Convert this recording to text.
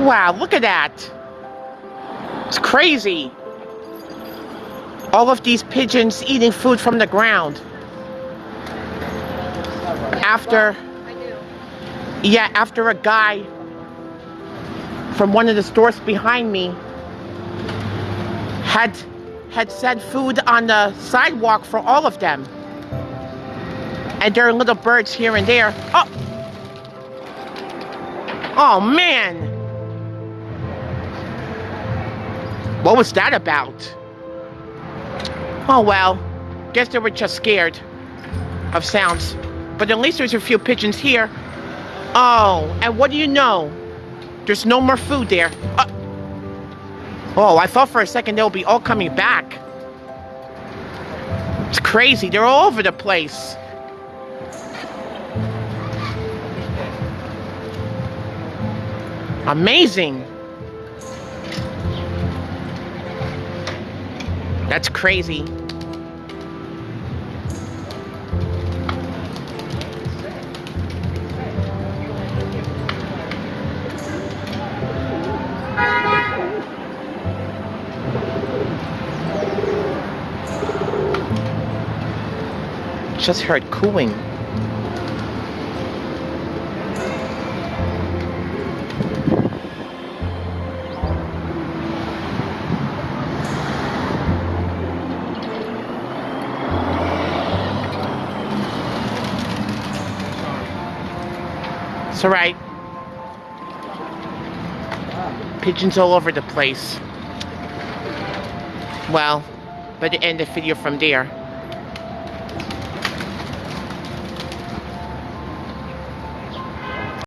Wow, look at that. It's crazy. All of these pigeons eating food from the ground. After, yeah, after a guy from one of the stores behind me had had set food on the sidewalk for all of them. And there are little birds here and there. Oh! Oh man! What was that about? Oh well, guess they were just scared of sounds. But at least there's a few pigeons here. Oh, and what do you know? There's no more food there. Uh, oh, I thought for a second they'll be all coming back. It's crazy. They're all over the place. Amazing. That's crazy. Just heard cooing. It's alright. Pigeons all over the place. Well, but end the video from there.